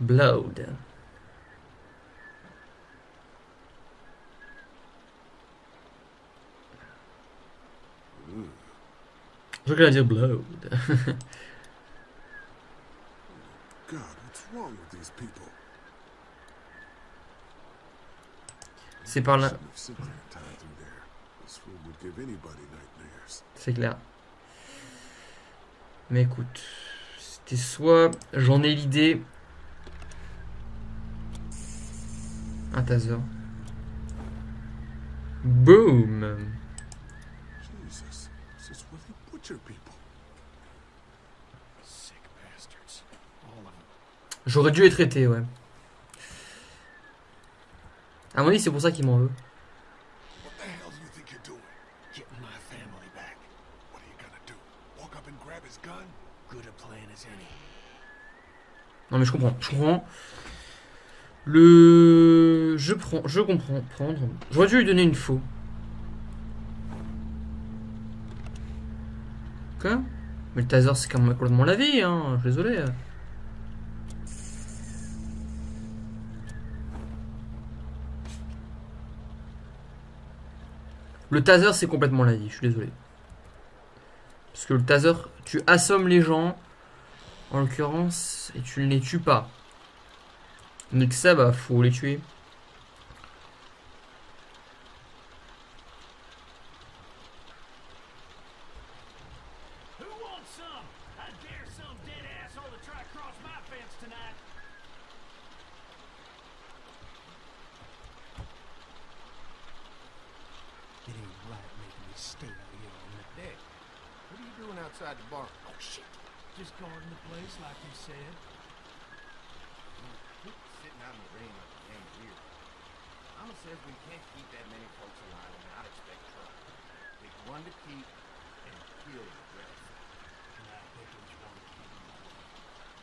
Blood. Je voulais dire Blood. God, what's wrong with these people? C'est par là. Shouldn't have sent their time through there. This room would give anybody nightmares. C'est clair. Mais écoute, c'était soit j'en ai l'idée. Un taser. Boom Jesus, this is where they butcher people. Sick bastards. All of them. J'aurais dû être traité, ouais. À mon avis, c'est pour ça qu'il m'en veut. What the hell do you think you're doing? Getting my family back. What are you gonna do? Walk up and grab his gun? Good a plan as any. Non mais je comprends, je comprends. Le... Je prends, je comprends, prendre. J'aurais dû lui donner une faux. Quoi? Mais le taser c'est quand même complètement la vie, hein, je suis désolé. Le taser c'est complètement la vie, je suis désolé. Parce que le taser, tu assommes les gens, en l'occurrence, et tu ne les tues pas. Donc ça, bah, faut les tuer. Stay out here on the deck. What are you doing outside the barn? Oh shit. Just guarding the place like you said. Quit sitting out in the rain like a damn deer. Mama says we can't keep that many folks alive and not expect trouble. Pick one to keep and kill the rest. And I pick which one to keep.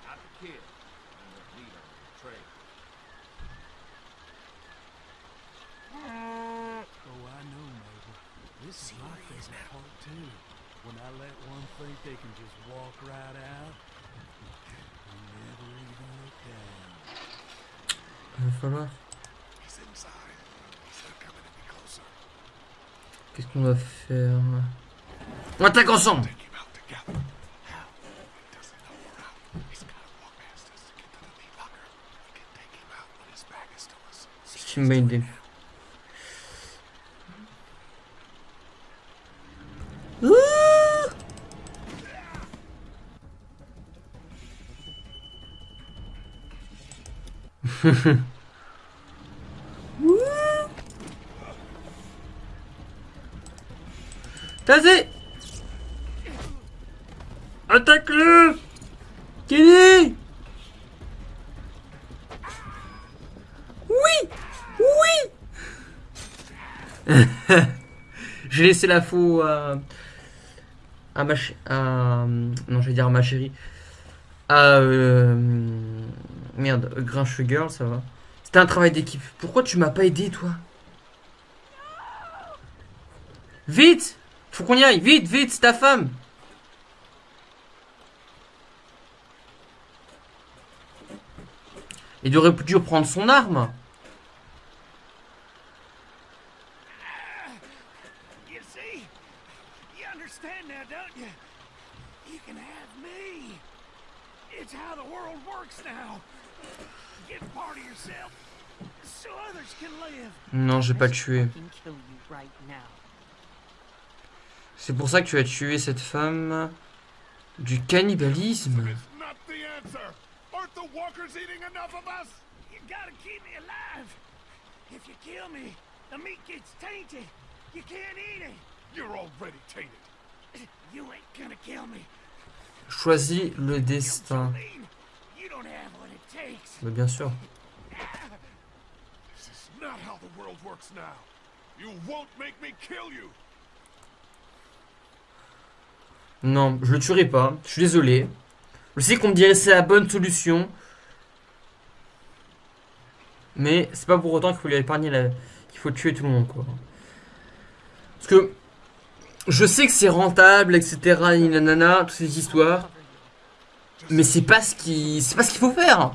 Not the kid. And the leader, Trey. Oh, ah. I know, Mabel. This is my favorite part too. When I let one think they can just walk right out, and never even look down. Il va falloir. He's inside. He's not coming any closer. Qu'est-ce qu'on va faire On attaque ensemble Take him out together. Tazé Attaque-le. Kenny. Oui. Oui. J'ai laissé la faux à, à ma ch- à, non, je vais dire à ma chérie. À euh, merde, Grinch Girl, ça va. C'était un travail d'équipe. Pourquoi tu m'as pas aidé, toi? Vite Faut qu'on y aille, vite, vite, c'est ta femme Il aurait dû prendre son arme. It's how the world works now. Non, j'ai pas tué. C'est pour ça que tu as tué cette femme. Du cannibalisme. It's not the answer. Aren't the walkers eating enough of us? You gotta keep me alive. If you kill me, the meat gets tainted. You can't eat it. You're already tainted. You ain't gonna kill me. Choisis le destin. Me kill you. Non, je le tuerai pas. Je suis désolé. Je sais qu'on me dirait c'est la bonne solution. Mais c'est pas pour autant qu'il faut lui épargner la... qu'il faut tuer tout le monde quoi. Parce que je sais que c'est rentable, etc. Nanana, toutes ces histoires. Mais c'est pas ce qui, c'est pas ce qu'il faut faire.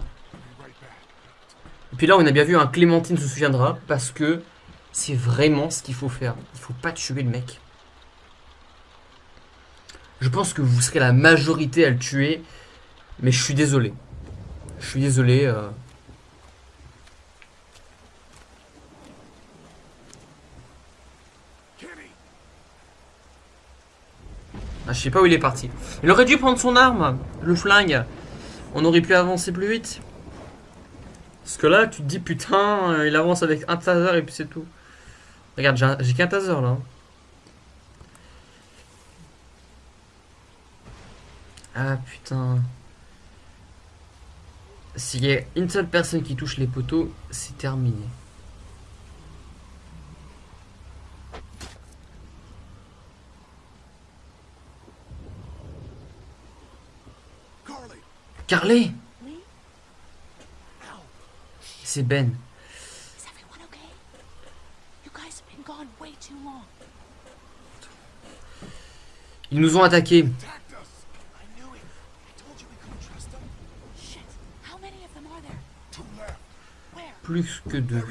Et puis là, on a bien vu, un Clémentine se souviendra parce que c'est vraiment ce qu'il faut faire. Il faut pas tuer le mec. Je pense que vous serez la majorité à le tuer, mais je suis désolé. Je suis désolé. euh. Ah, je sais pas où il est parti. Il aurait dû prendre son arme, le flingue. On aurait pu avancer plus vite. Parce que là, tu te dis, putain, euh, il avance avec un taser et puis c'est tout. Regarde, j'ai un- j'ai qu'un taser là. Ah putain. S'il y a une seule personne qui touche les poteaux, c'est terminé. Carly, Carly Lee, C'est Ben. is everyone okay? You guys have been gone way too long. Ils nous ont attaqués. Plus que deux.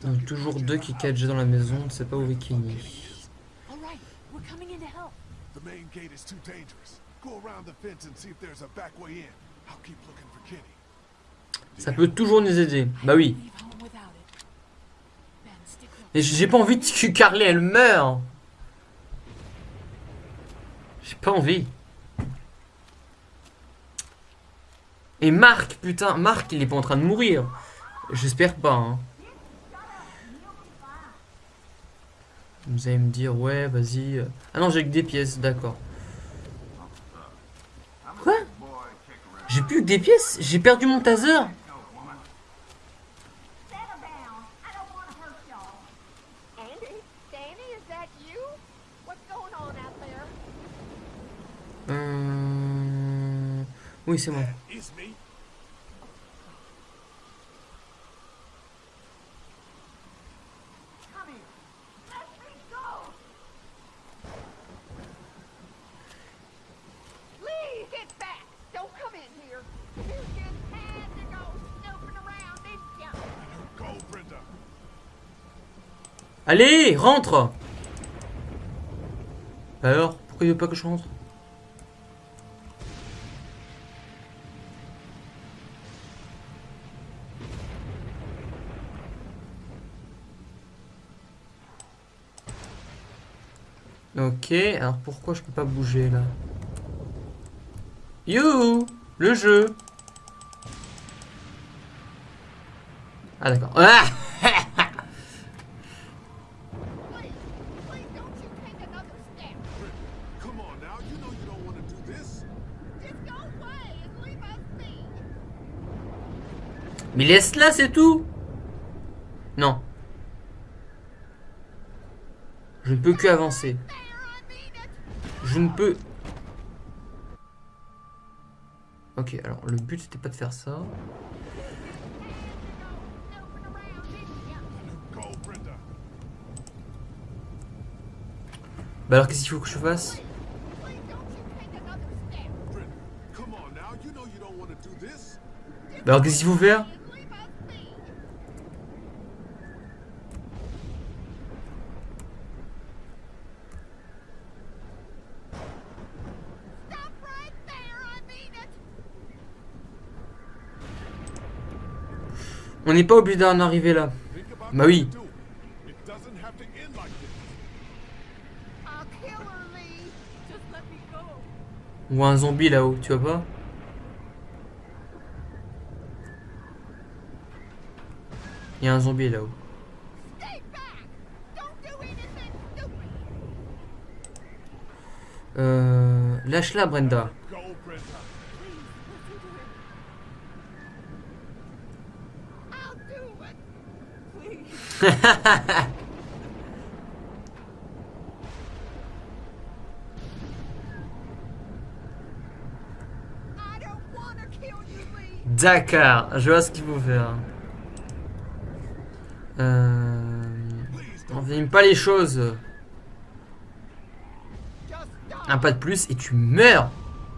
Duncan toujours deux qui cagent dans la maison, on ne sait pas où est The main gate is too dangerous. Go around the fence and see if there's a back way in. I'll keep looking for Kenny. Ça peut toujours nous aider. Bah oui. Et j'ai pas envie que Carly elle meure. J'ai pas envie. Et Marc, putain, Marc il est pas en train de mourir. J'espère pas. Hein. Vous allez me dire, ouais, vas-y. euh. Ah non, j'ai que des pièces, d'accord. Quoi? J'ai plus que des pièces? J'ai perdu mon taser? Settle down. I don't want to hurt y'all. Andy? Danny, is that you? What's going on out there? Euh... Oui, c'est moi. It's me. Come here. Let me go. Lee, get back! Don't come in here. You just had to go snooping around, didn't ya? Go, Brenda. Allez, rentre. Alors, pourquoi il veut pas que je rentre? Ok, alors pourquoi je peux pas bouger là? You Le jeu. Ah d'accord. Ah Mais laisse-la, c'est tout? Non. Je ne peux que avancer. Je ne peux... Ok, alors le but c'était pas de faire ça. Bah alors qu'est-ce qu'il faut que je fasse? Bah alors qu'est-ce qu'il faut faire And leave us be. Stop right there, I mean it. On n'est pas obligé d'en arriver là. Bah oui. Ou un zombie là-haut, tu vois pas? Il y a un zombie là-haut. Euh... Lâche-la Brenda. I'll do it. I don't want to kill you, Lee. D'accord, je vois ce qu'il faut faire. Euh... Please On filme pas les choses. Un pas de plus et tu meurs.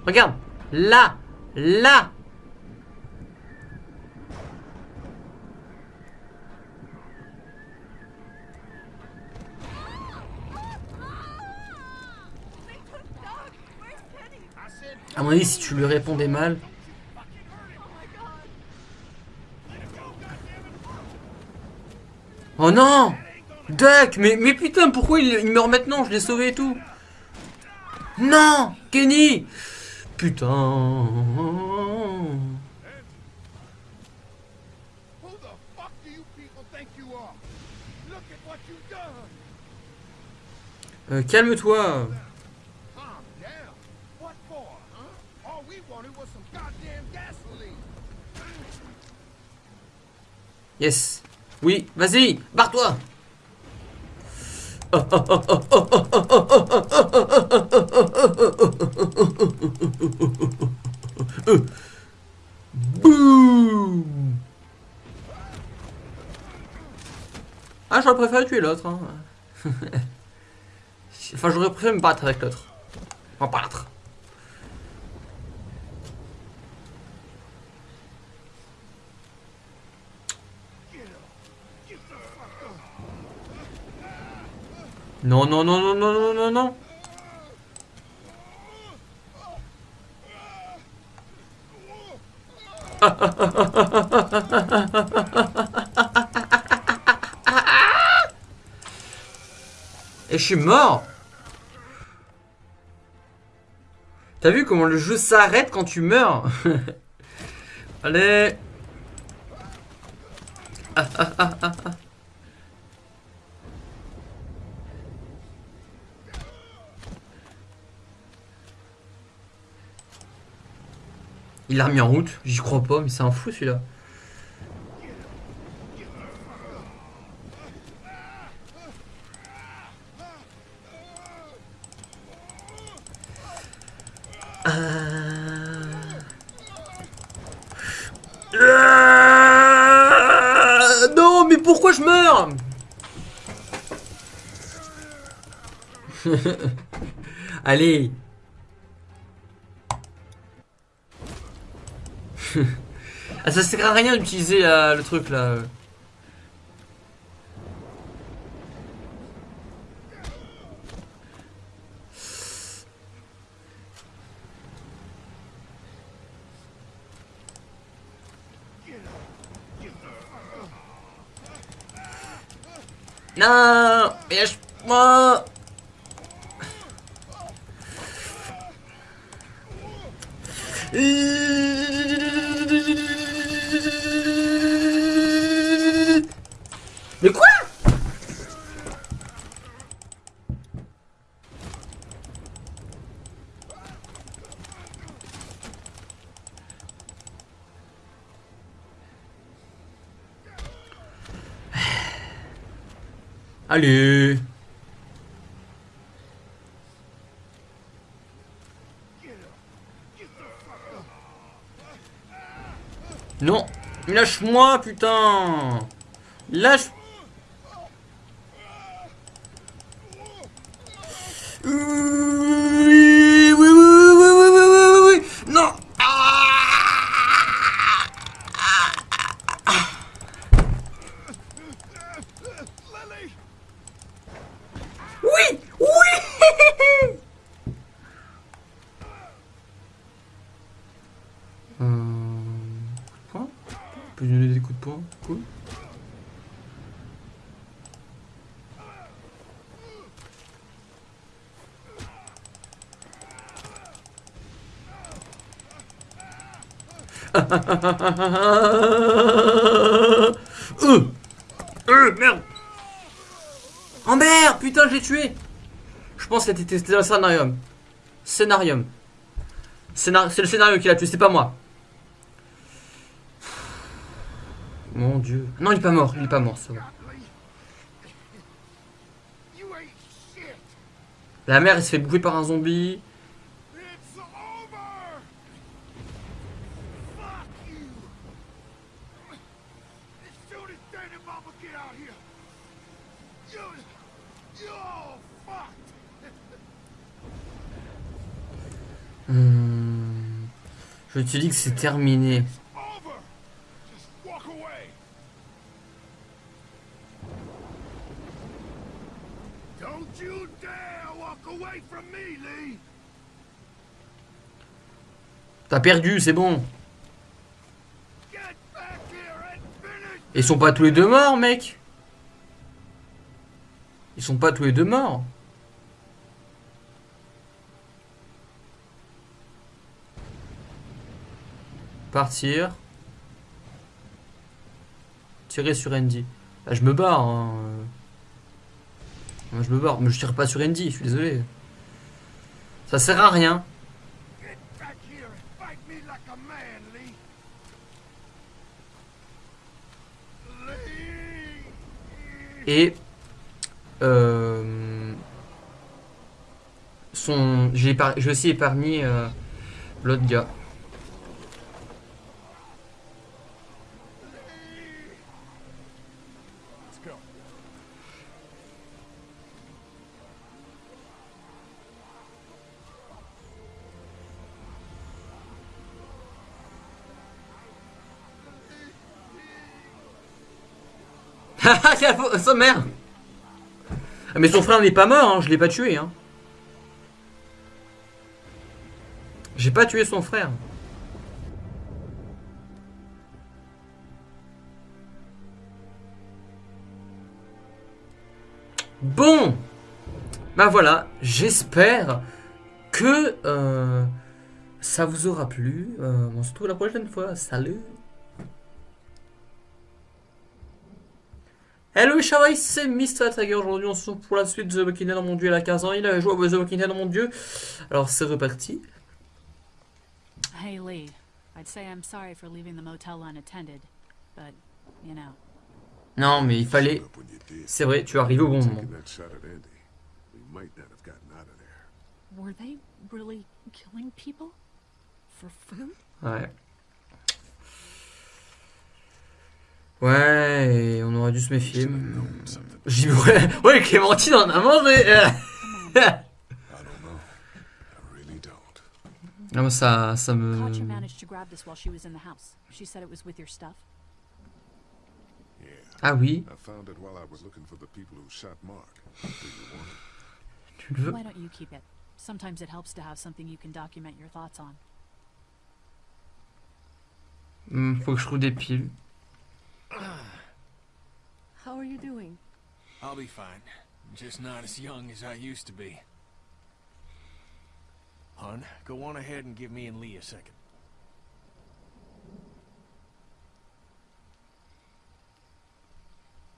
Regarde. Là. Là. À mon avis, si tu lui répondais mal. Oh non Duck mais, mais putain, pourquoi il, il meurt maintenant? Je l'ai sauvé et tout. Non Kenny Putain. Who the fuck do you people think you are? Look at what you've done. Euh, Calme-toi. Calm down. What for, huh? All Yes. Oui, vas-y, barre-toi. Boum. Ah, j'aurais préféré tuer l'autre. hein. enfin, j'aurais préféré me battre avec l'autre. Enfin, battre. Non, non, non, non, non, non, non, non. Et je suis mort. T'as vu comment le jeu s'arrête quand tu meurs? Allez. Il l'a remis en route, j'y crois pas, mais c'est un fou celui-là. Euh, Non, mais pourquoi je meurs Allez Ah, ça sert à rien d'utiliser euh, le truc là. Non Mais quoi Allez. Non. Lâche-moi, putain. Lâche... Euh, euh, merde Oh merde Putain, je l'ai tué Je pense que c'était un scénarium. Scénarium. Scénar- C'est le scénario qui l'a tué, c'est pas moi. Mon dieu. Non, il est pas mort, il est pas mort, ça va. La mère, elle se fait bouffer par un zombie. It's over! Fuck you! As soon as Dad and Mama get out here, you, you're all fucked! Hum, Je te dis que c'est terminé. T'as perdu, c'est bon. Ils sont pas tous les deux morts, mec. Ils sont pas tous les deux morts. Partir. Tirer sur Andy. Bah, je me barre. hein. Moi, je me barre. Mais je tire pas sur Andy, je suis désolé. Ça sert à rien. Et euh, son, j'ai aussi épargné euh, l'autre gars. Haha, sa mère Mais son frère n'est pas mort, hein, je l'ai pas tué. Hein. J'ai pas tué son frère. Bon Bah voilà, j'espère que euh, ça vous aura plu. Euh, on se retrouve la prochaine fois. Salut Hello Shawai, c'est Mr. Tiger. Aujourd'hui, on se retrouve pour la suite de The Walking Dead dans mon dieu. Il a 15 ans, il a joué à The Walking Dead dans mon dieu. Alors, c'est reparti. Hey, Lee. I'd say I'm sorry for leaving the motel unattended, but, you know. Non, mais il fallait. C'est vrai, tu es arrivé au bon moment. Taking that shot at Andy, we might not have gotten out of there. Were they really killing people? For food? Ouais. Ouais, et on aurait dû se méfier. J'ai dit, ouais, ouais, Clémentine en a mangé. Don't. Non, mais ça, ça me. Ah oui, tu le veux? Why don't you keep it? Sometimes it helps to have something you can document your thoughts on. Faut que je trouve des piles. How are you doing? I'll be fine. Just not as young as I used to be. Hun, go on ahead and give me and Lee a second.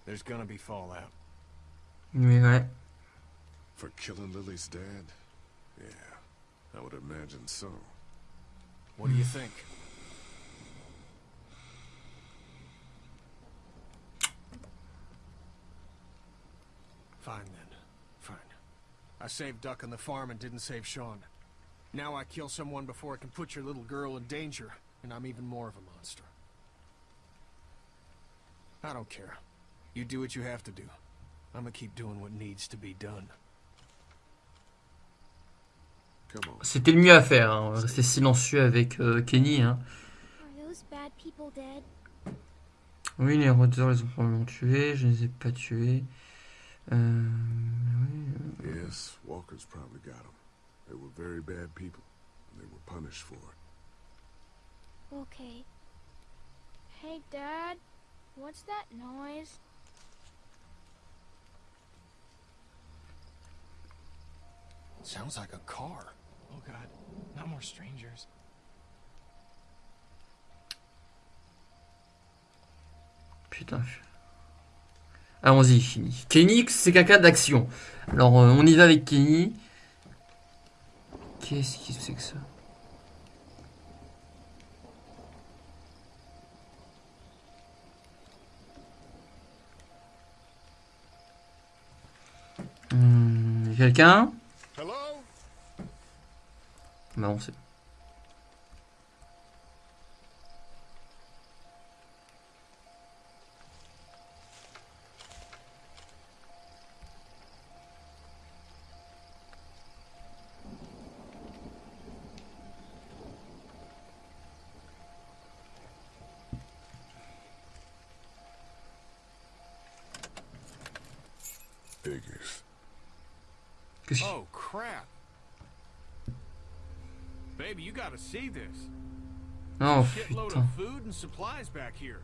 There's gonna be fallout. Mais ouais. For killing Lily's dad? Yeah, I would imagine so. What do you think? Fine then. Fine. I saved Duck on the farm and didn't save Sean. Now I kill someone before I can put your little girl in danger, and I'm even more of a monster. I don't care. You do what you have to do. I'm gonna keep doing what needs to be done. C'était le mieux à faire. Hein. Rester silencieux avec euh, Kenny. Hein. Are those bad people dead? Oui, les rôdeurs les ont probablement tués. Je ne les ai pas tués. Oui. Yes, Walker's probably got them. They were very bad people, and they were punished for it. Okay. Hey, Dad. What's that noise? Sounds like a car. Oh god, not more strangers. Putain. Allons-y, Kenny. Kenny, c'est quelqu'un d'action. Alors, euh, on y va avec Kenny. Qu'est-ce que c'est que ça a Quelqu'un? Hello? Bah, on sait. Figures. Qu'est-ce qu'il- Oh, crap. Baby, you gotta see this? Oh Shitload putain. of food and supplies back here.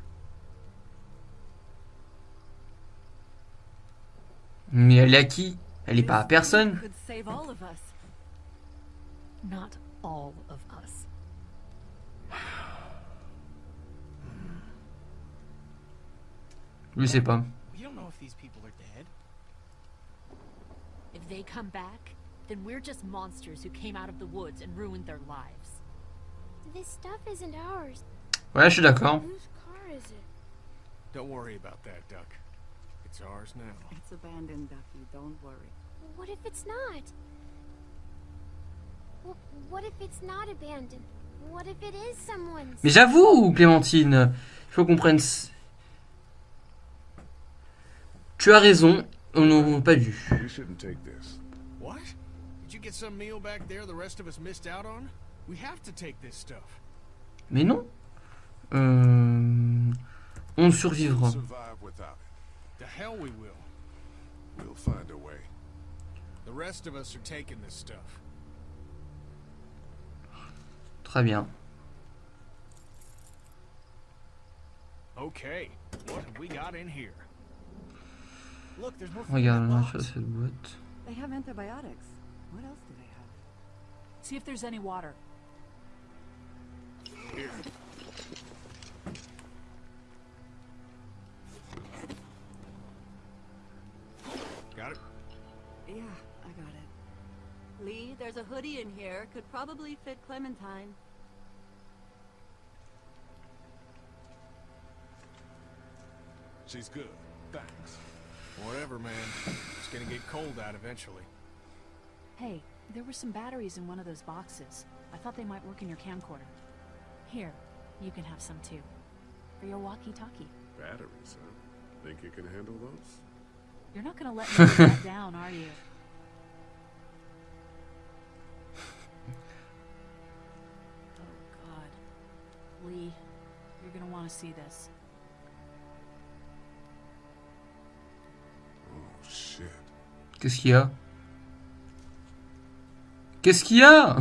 Mais elle est à qui? Elle est pas à personne. Not all of us. Pas. We don't know if these people are dead. If they come back, then we're just monsters who came out of the woods and ruined their lives. This stuff isn't ours. Ouais, je suis d'accord. Whose car is it? Don't worry about that, Duck. It's ours now. It's abandoned, Ducky. Don't worry. What if it's not? Wh- What if it's not abandoned? What if it is someone's? Mais j'avoue, Clémentine, il faut qu'on prenne. c- Tu as raison, on n'aurait pas dû. You shouldn't take this. What? Did you get some meal back there the rest of us missed out on? We have to take this stuff. Mais non. Euh, On survivra. Très bien. Okay, what have we got in here? Look, there's more food in Regarde, là, sur cette boîte. They have antibiotics. What else do they have? See if there's any water. Here. Got it? Yeah, I got it. Lee, there's a hoodie in here. Could probably fit Clementine. She's good. Thanks. Whatever, man. It's gonna get cold out eventually. Hey, there were some batteries in one of those boxes. I thought they might work in your camcorder. Here, you can have some too. For your walkie-talkie. Batteries, huh? Think you can handle those? You're not gonna let me live down, are you? Oh God. Lee, you're gonna want to see this. Oh, shit. Qu'est-ce qu'il y a Qu'est-ce qu'il y a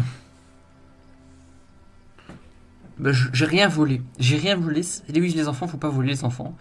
bah, J'ai rien volé. J'ai rien volé. Les oui, les enfants, faut pas voler les enfants.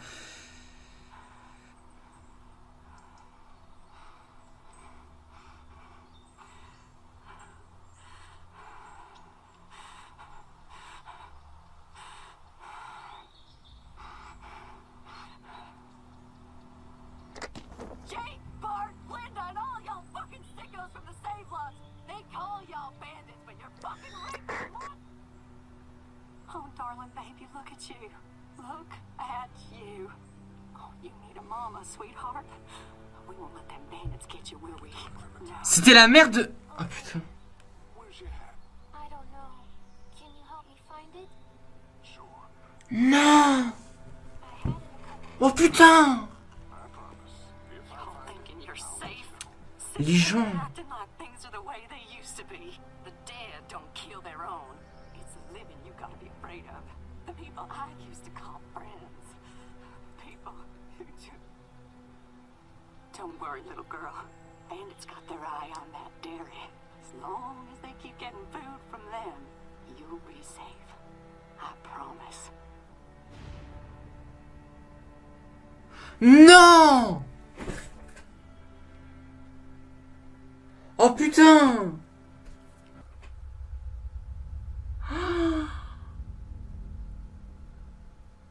Oh, baby, look at you. Look at you. Oh, you need a mama, sweetheart. We won't let them bandits get you, will we? No. C'était la mère de... Oh putain. Where's your hat? I don't worry, little girl. Bandits got their eye on that dairy. As long as they keep getting food from them, you'll be safe. I promise. Non Oh putain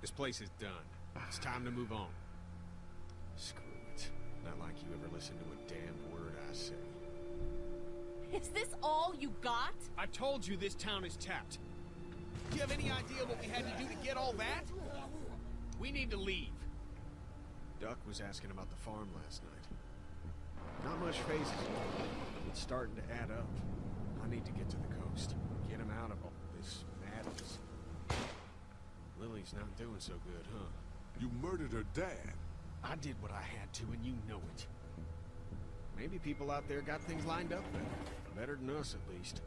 This place is done. It's time to move on. Screw it. Not like you ever listen to a damned word I say. Is this all you got? I told you this town is tapped. Do you have any idea what we had to do to get all that? We need to leave. Duck was asking about the farm last night. Not much phases, but it's starting to add up. I need to get to the coast. Get him out of all this madness. Lily's not doing so good, huh? You murdered her dad. I did what I had to, and you know it. Maybe people out there got things lined up better. Better than us, at least.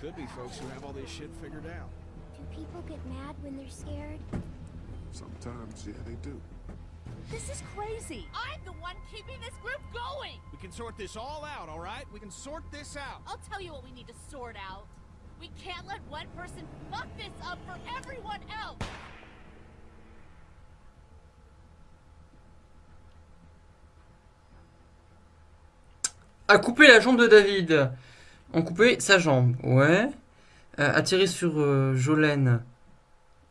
Could be folks who have all this shit figured out. Do people get mad when they're scared? Sometimes, yeah, they do. This is crazy. I'm the one keeping this group going. We can sort this all out, all right? We can sort this out. I'll tell you what we need to sort out. We can't let one person fuck this up for everyone else. A couper la jambe de David. On coupé sa jambe, ouais. Euh, attirer sur euh, Jolene.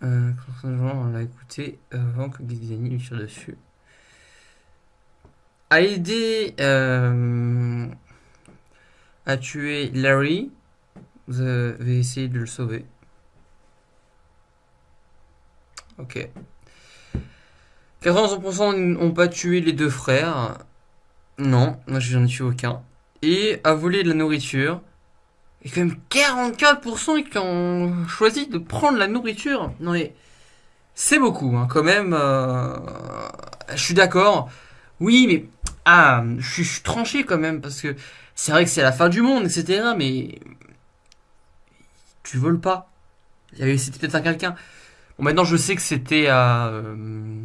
Euh, on l'a écouté avant que Gizani lui tire dessus. A aidé à tuer Larry. Vous avez essayé de le sauver. Ok. 80% n'ont pas tué les deux frères. Non, moi j'en ai tué aucun. Et à voler de la nourriture. Et quand même 44% qui ont choisi de prendre la nourriture. Non mais c'est beaucoup hein, quand même. euh, je suis d'accord. Oui mais ah, je suis, tranché quand même parce que c'est vrai que c'est la fin du monde etc. Mais tu voles pas. C'était peut-être à quelqu'un. Bon maintenant je sais que c'était à euh,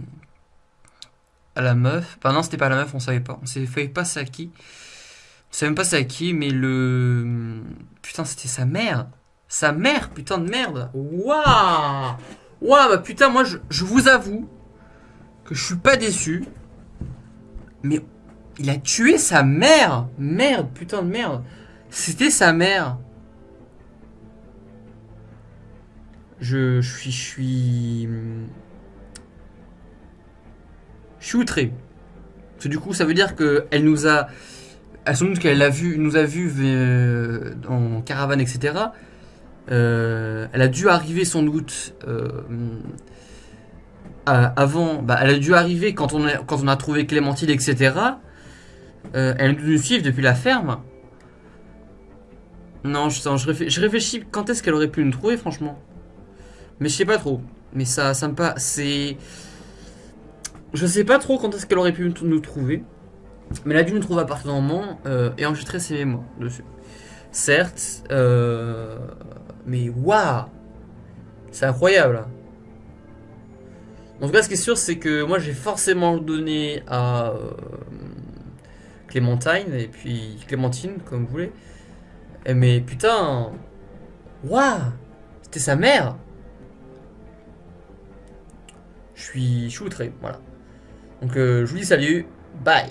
à la meuf. Enfin non c'était pas à la meuf on savait pas. On savait pas c'est à qui? Je sais même pas c'est à qui, mais le. Putain, c'était sa mère. Sa mère, putain de merde. Waouh Waouh, bah putain, moi je, je vous avoue que je suis pas déçu. Mais il a tué sa mère. Merde, putain de merde. C'était sa mère. Je, je suis. Je suis. Je suis outré. Parce que du coup, ça veut dire qu'elle nous a. Elle sans doute qu'elle a vu, nous a vu euh, en caravane, etc. Euh, elle a dû arriver sans doute euh, avant. Bah, elle a dû arriver quand on a, trouvé Clémentine, etc. Elle nous suivre depuis la ferme. Non, je, je, réfléchis, je réfléchis quand est-ce qu'elle aurait pu nous trouver, franchement? Mais je sais pas trop. Mais ça, ça me pas. C'est. Je sais pas trop quand est-ce qu'elle aurait pu nous trouver. Mais elle a dû nous trouver à partir d'un moment euh, et enregistrer ses mémoires dessus. Certes, euh, mais waouh C'est incroyable. hein. En tout cas, ce qui est sûr, c'est que moi j'ai forcément donné à euh, Clémentine et puis Clémentine, comme vous voulez. Eh, Mais putain, waouh C'était sa mère Je suis, je suis outré, voilà. Donc euh, je vous dis salut, bye